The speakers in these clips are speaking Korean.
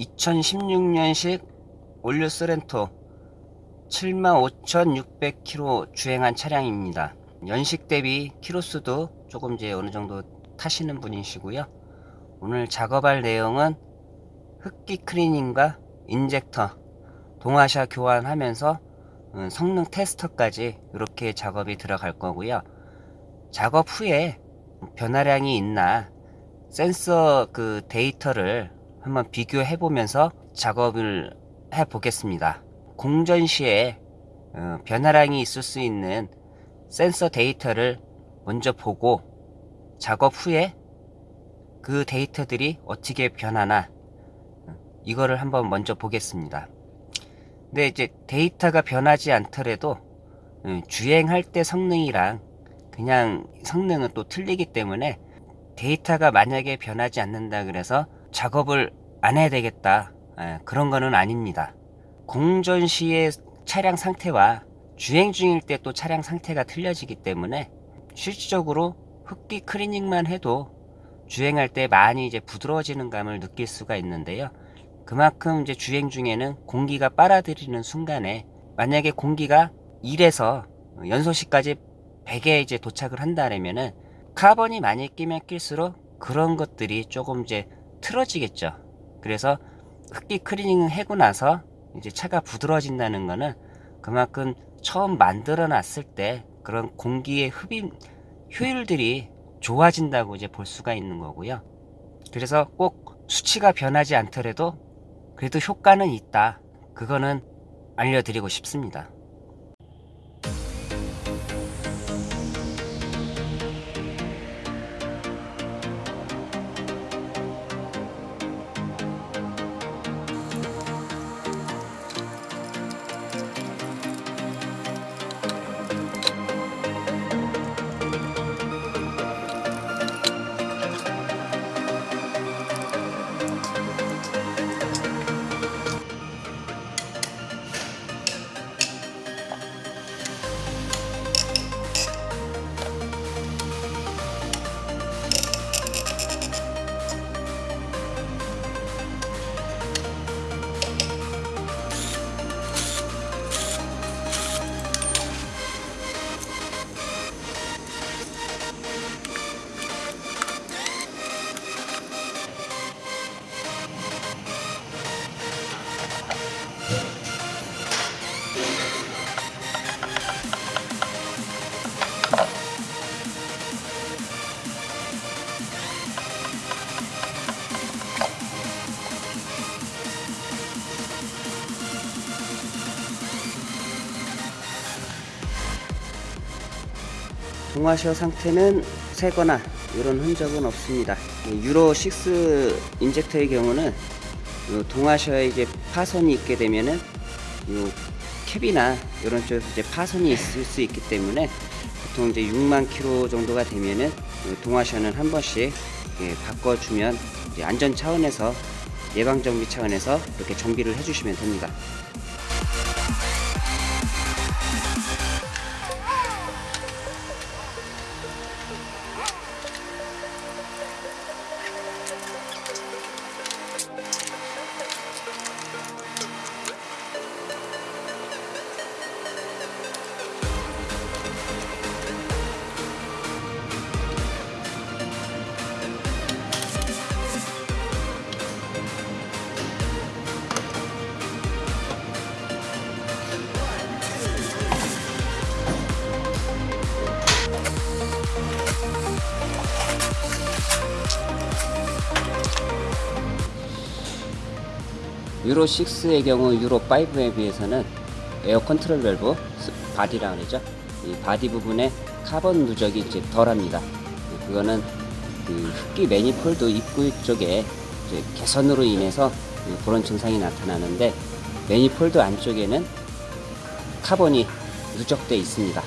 2016년식 올 뉴 쏘렌토 75,600km 주행한 차량입니다. 연식 대비 키로수도 조금 이제 어느 정도 타시는 분이시고요. 오늘 작업할 내용은 흡기 클리닝과 인젝터, 동와샤 교환하면서 음, 성능 테스터까지 이렇게 작업이 들어갈 거고요. 작업 후에 변화량이 있나 센서 그 데이터를 한번 비교해 보면서 작업을 해 보겠습니다. 공전 시에 어, 변화량이 있을 수 있는 센서 데이터를 먼저 보고 작업 후에 그 데이터들이 어떻게 변하나 어, 이거를 한번 먼저 보겠습니다. 근데 이제 데이터가 변하지 않더라도 어, 주행할 때 성능이랑 그냥 성능은 또 틀리기 때문에 데이터가 만약에 변하지 않는다 그래서 작업을 안 해야 되겠다 예, 그런 거는 아닙니다. 공전 시의 차량 상태와 주행 중일 때 또 차량 상태가 틀려지기 때문에 실질적으로 흡기 클리닝만 해도 주행할 때 많이 이제 부드러워지는 감을 느낄 수가 있는데요. 그만큼 이제 주행 중에는 공기가 빨아들이는 순간에 만약에 공기가 1에서 연소실까지 100에 이제 도착을 한다면은 카본이 많이 끼면 낄수록 그런 것들이 조금 이제 틀어지겠죠. 그래서 흡기 클리닝을 해고 나서 이제 차가 부드러워진다는 거는 그만큼 처음 만들어 놨을 때 그런 공기의 흡입 효율들이 좋아진다고 이제 볼 수가 있는 거고요. 그래서 꼭 수치가 변하지 않더라도 그래도 효과는 있다. 그거는 알려드리고 싶습니다. 동와샤 상태는 새거나 이런 흔적은 없습니다. 유로 6 인젝터의 경우는 이제 파손이 있게 되면은 캡이나 이런 쪽에서 이제 파손이 있을 수 있기 때문에 보통 이제 6만 킬로 정도가 되면은 동와샤는 한 번씩 바꿔주면 안전 차원에서 예방 정비 차원에서 이렇게 정비를 해주시면 됩니다. 유로 6의 경우 유로 5에 비해서는 air control valve body라 그러죠. 이 body 부분에 카본 누적이 이제 덜합니다. 그거는 그 흡기 매니폴드 입구 쪽에 개선으로 인해서 그런 증상이 나타나는데 매니폴드 안쪽에는 카본이 누적되어 있습니다.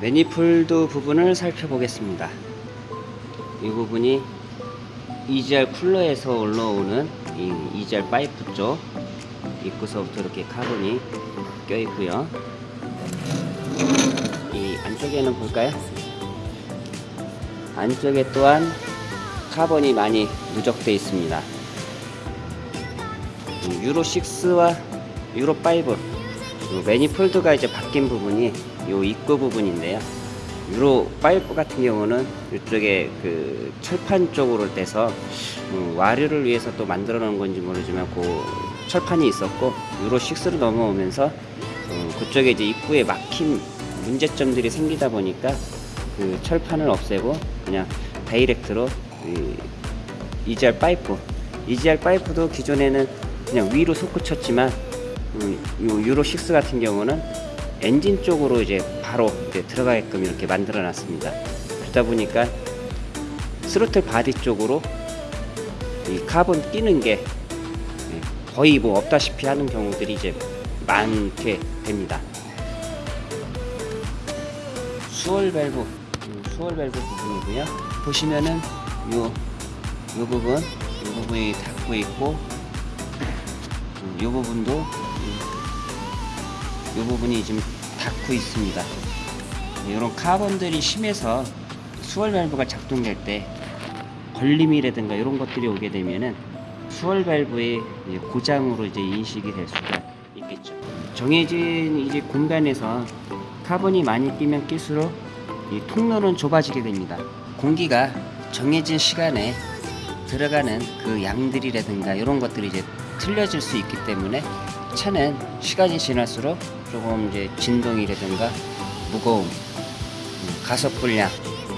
매니폴드 부분을 살펴보겠습니다. 이 부분이 EGR 쿨러에서 올라오는 이 EGR 파이프 쪽 입구서부터 이렇게 카본이 껴 있고요. 이 안쪽에는 볼까요? 안쪽에 또한 카본이 많이 누적되어 있습니다. 음, 유로 6와 유로 5 매니폴드가 이제 바뀐 부분이 요 입구 부분인데요. 유로 5 같은 경우는 이쪽에 그 철판 쪽으로 떼서 음, 와류를 위해서 또 만들어 놓은 건지 모르지만 그 철판이 있었고 유로 6로 넘어오면서 어, 그쪽에 이제 입구에 막힌 문제점들이 생기다 보니까 그 철판을 없애고 그냥 다이렉트로 이 EGR 파이프 EGR 파이프도 기존에는 그냥 위로 솟구쳤지만 음, 요 유로 6 같은 경우는 엔진 쪽으로 이제 바로 이제 들어가게끔 이렇게 만들어 놨습니다. 그러다 보니까 throttle body 쪽으로 이 카본 끼는 게 예, 거의 뭐 없다시피 하는 경우들이 이제 많게 됩니다. swirl 밸브, 음, swirl 밸브 부분이고요. 보시면은 요, 요 부분, 요 부분이 닫고 있고, 음, 요 부분도 음, 요 부분이 지금 닫고 있습니다. 이런 카본들이 심해서 수월 밸브가 작동될 때 걸림이라든가 이런 것들이 오게 되면은 수월 밸브의 고장으로 이제 인식이 될 수가 있겠죠. 정해진 이제 공간에서 카본이 많이 끼면 낄수록 이 통로는 좁아지게 됩니다. 공기가 정해진 시간에 들어가는 그 양들이라든가 이런 것들이 이제 틀려질 수 있기 때문에 차는 시간이 지날수록 조금 이제 진동이라든가 무거움, 음, 가속 불량,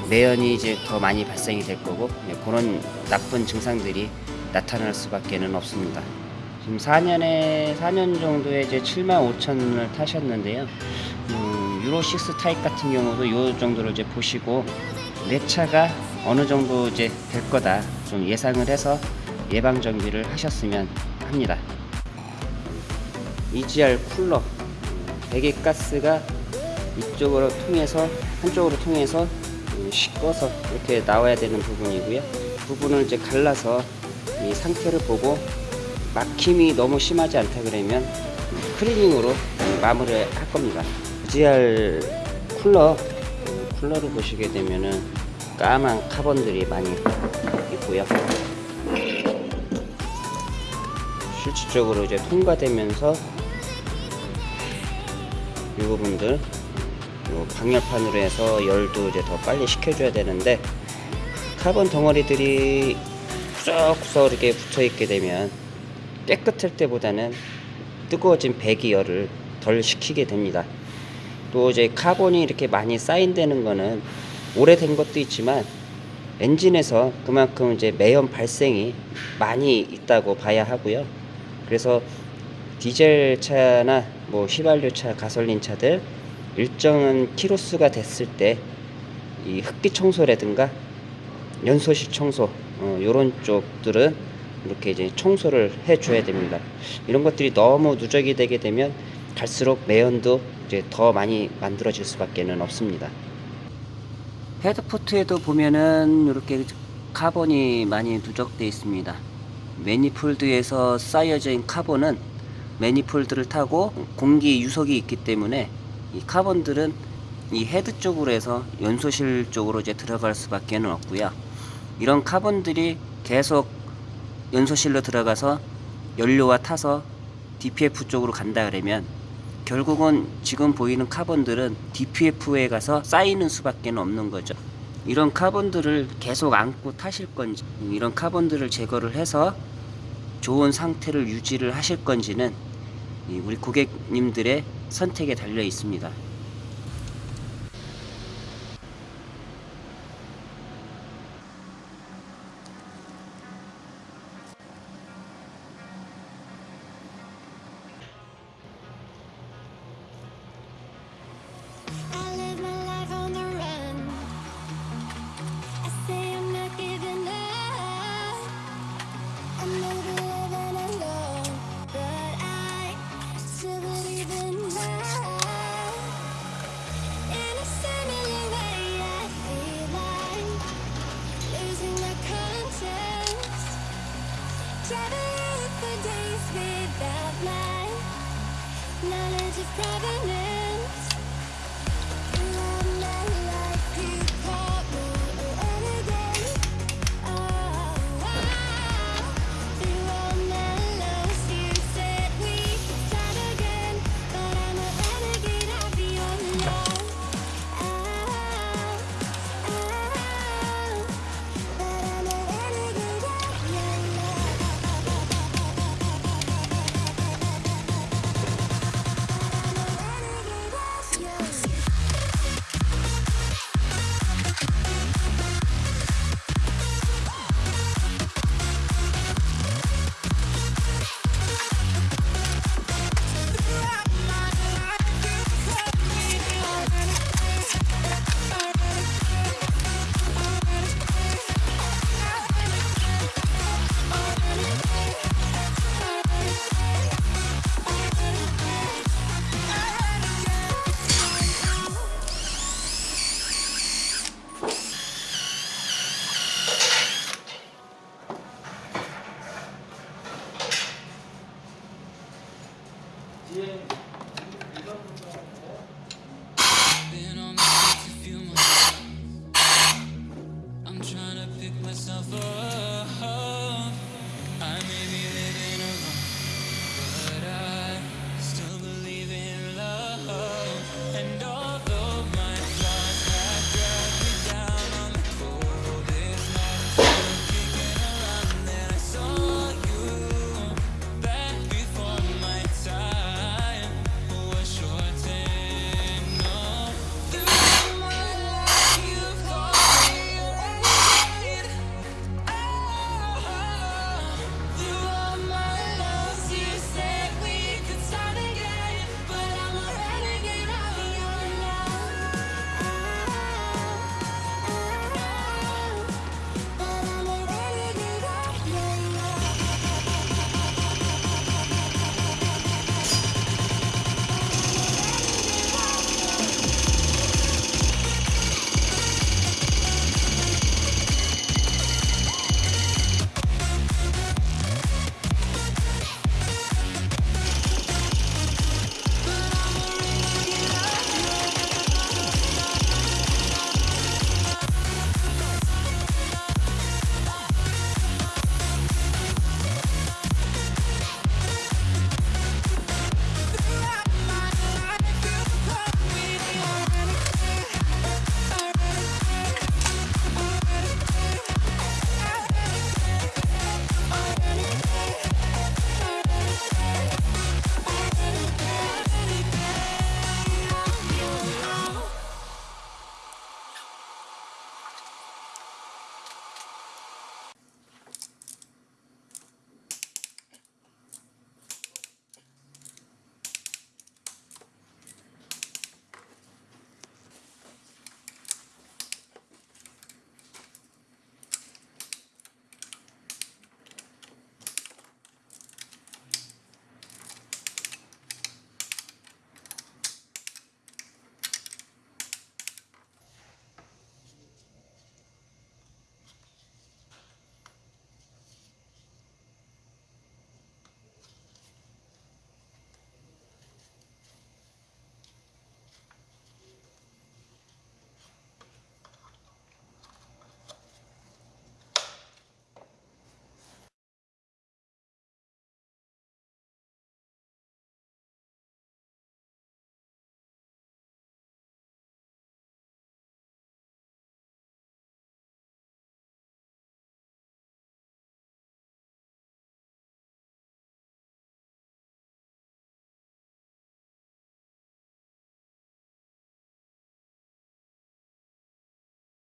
매연이 이제 더 많이 발생이 될 거고 네, 그런 나쁜 증상들이 나타날 수밖에 는 없습니다. 지금 4년에 4년 정도에 이제 7만 5천을 타셨는데요. 음, 유로 6 타입 같은 경우도 이 정도를 이제 보시고 내 차가 어느 정도 이제 될 거다 좀 예상을 해서 예방 정비를 하셨으면 합니다. EGR 쿨러 음, 배기 가스가 이쪽으로 통해서 한쪽으로 통해서 음, 씻어서 이렇게 나와야 되는 부분이고요. 부분을 이제 갈라서 이 상태를 보고 막힘이 너무 심하지 않다 그러면 cleaning으로 마무리를 할 겁니다. EGR 쿨러 음, 쿨러를 보시게 되면은 까만 카본들이 많이 있고요. 실질적으로 이제 통과되면서 이 부분들 요 방열판으로 해서 열도 이제 더 빨리 식혀줘야 되는데 카본 덩어리들이 구석구석 이렇게 붙어 있게 되면 깨끗할 때보다는 뜨거워진 배기 열을 덜 식히게 됩니다. 또 이제 카본이 이렇게 많이 쌓인다는 거는 오래된 것도 있지만 엔진에서 그만큼 이제 매연 발생이 많이 있다고 봐야 하고요. 그래서 디젤 차나 뭐 휘발유 차, 가솔린 차들 일정한 키로수가 됐을 때 이 흡기 청소라든가 연소실 청소 어, 이런 쪽들은 이렇게 이제 청소를 해줘야 됩니다. 이런 것들이 너무 누적이 되게 되면 갈수록 매연도 이제 더 많이 만들어질 수밖에는 없습니다. head port에도 보면은 이렇게 카본이 많이 누적되어 있습니다. manifold에서 있는 카본은 manifold를 타고 공기 유속이 있기 때문에 이 카본들은 이 헤드 쪽으로 해서 연소실 쪽으로 이제 들어갈 수밖에 없고요. 이런 카본들이 계속 연소실로 들어가서 연료와 타서 DPF 쪽으로 간다 그러면 결국은 지금 보이는 카본들은 DPF에 가서 쌓이는 수밖에 없는 거죠. 이런 카본들을 계속 안고 타실 건지 이런 카본들을 제거를 해서 좋은 상태를 유지를 하실 건지는 우리 고객님들의 선택에 달려 있습니다.